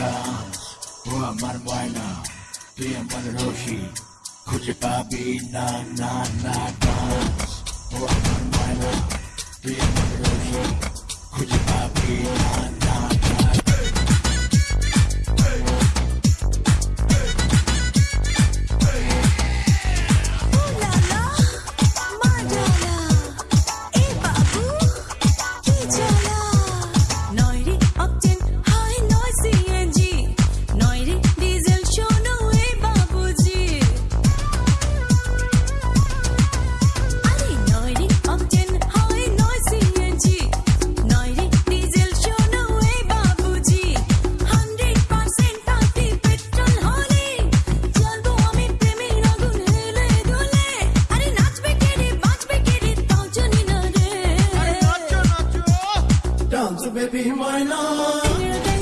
Buat marmuaina Tuya manaroshi Kuji papi na na na dance Buat marmuaina Tuya manaroshi Kuji papi baby, my love.